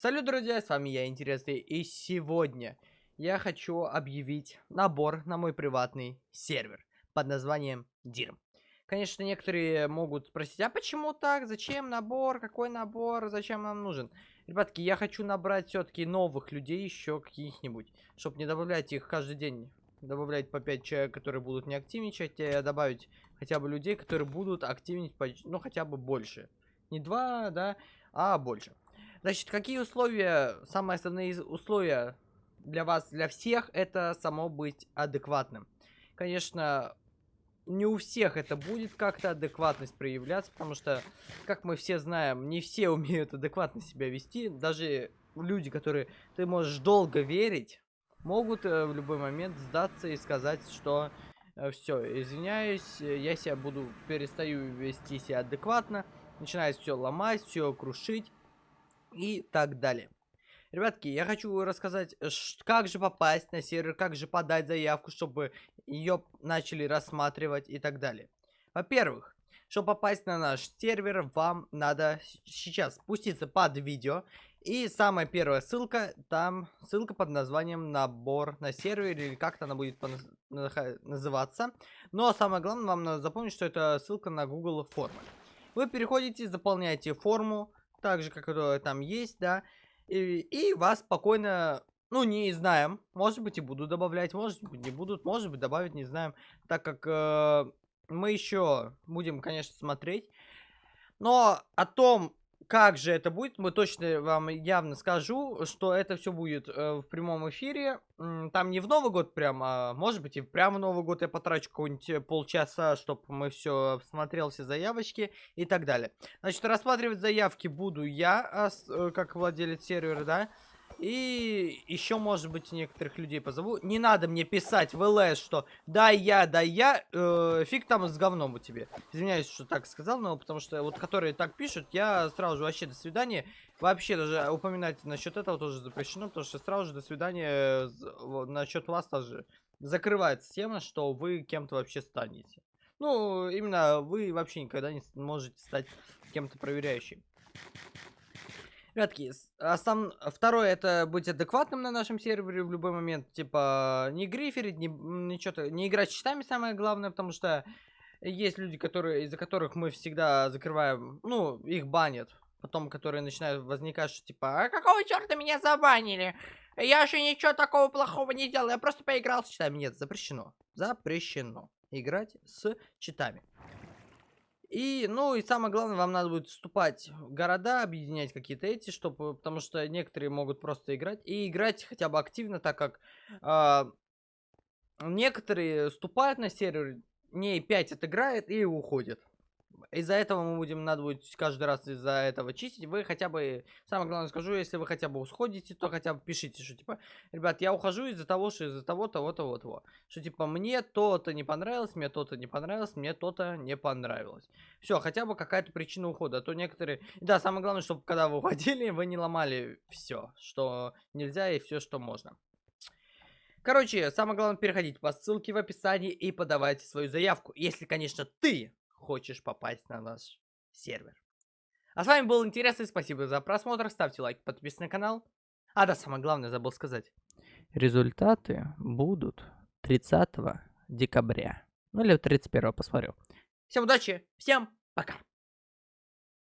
Салют, друзья, с вами я, Интересный, и сегодня я хочу объявить набор на мой приватный сервер под названием DIRM. Конечно, некоторые могут спросить, а почему так, зачем набор, какой набор, зачем нам нужен? Ребятки, я хочу набрать все-таки новых людей еще каких-нибудь, чтобы не добавлять их каждый день. Добавлять по 5 человек, которые будут не активничать, а добавить хотя бы людей, которые будут активничать, ну, хотя бы больше. Не два, да, а больше. Значит, какие условия, самые основные условия для вас, для всех, это само быть адекватным. Конечно, не у всех это будет как-то адекватность проявляться, потому что, как мы все знаем, не все умеют адекватно себя вести. Даже люди, которые ты можешь долго верить, могут э, в любой момент сдаться и сказать, что э, все, извиняюсь, я себя буду, перестаю вести себя адекватно, начинает все ломать, все крушить и так далее. Ребятки, я хочу рассказать, как же попасть на сервер, как же подать заявку, чтобы ее начали рассматривать и так далее. Во-первых, чтобы попасть на наш сервер, вам надо сейчас спуститься под видео. И самая первая ссылка, там ссылка под названием набор на сервер, или как-то она будет называться. Но самое главное, вам надо запомнить, что это ссылка на Google формы. Вы переходите, заполняете форму, так же, это там есть, да, и, и вас спокойно, ну, не знаем, может быть и буду добавлять, может быть не будут, может быть добавить, не знаем, так как э, мы еще будем, конечно, смотреть. Но о том, как же это будет, мы точно вам явно скажу, что это все будет э, в прямом эфире. Там не в Новый год прям, а может быть и прямо в Новый год я потрачу какой-нибудь э, полчаса, чтобы мы все смотрел, все заявочки и так далее. Значит, рассматривать заявки буду я, а, э, как владелец сервера, да. И еще, может быть, некоторых людей позову. Не надо мне писать в ЛС, что да я, да я, э, фиг там с говном у тебе. Извиняюсь, что так сказал, но потому что вот которые так пишут, я сразу же вообще до свидания. Вообще даже упоминать насчет этого тоже запрещено, потому что сразу же до свидания насчет вас тоже закрывается тема, что вы кем-то вообще станете. Ну, именно вы вообще никогда не можете стать кем-то проверяющим. Ребятки, основ... второе это быть адекватным на нашем сервере в любой момент. Типа, не гриферить, не, ничего не играть с читами самое главное, потому что есть люди, которые, из-за которых мы всегда закрываем, ну, их банят. Потом, которые начинают возникать, что типа, а какого черта меня забанили? Я же ничего такого плохого не делал, я просто поиграл с читами. Нет, запрещено. Запрещено играть с читами. И, ну, и самое главное, вам надо будет вступать в города, объединять какие-то эти, чтобы, потому что некоторые могут просто играть. И играть хотя бы активно, так как э, некоторые вступают на сервер, не 5 отыграет и уходят. Из-за этого мы будем, надо будет каждый раз из-за этого чистить. Вы хотя бы, самое главное скажу, если вы хотя бы усходите, то хотя бы пишите, что типа, ребят, я ухожу из-за того, что из-за того, того, того, того. Что типа, мне то-то не понравилось, мне то-то не понравилось, мне то-то не понравилось. Все, хотя бы какая-то причина ухода. А то некоторые... Да, самое главное, чтобы когда вы уходили, вы не ломали все, что нельзя и все, что можно. Короче, самое главное, переходите по ссылке в описании и подавайте свою заявку. Если, конечно, ты хочешь попасть на наш сервер. А с вами был Интересный, спасибо за просмотр, ставьте лайк, подписывайтесь на канал. А да, самое главное, забыл сказать. Результаты будут 30 декабря. Ну или 31 посмотрю. Всем удачи, всем пока.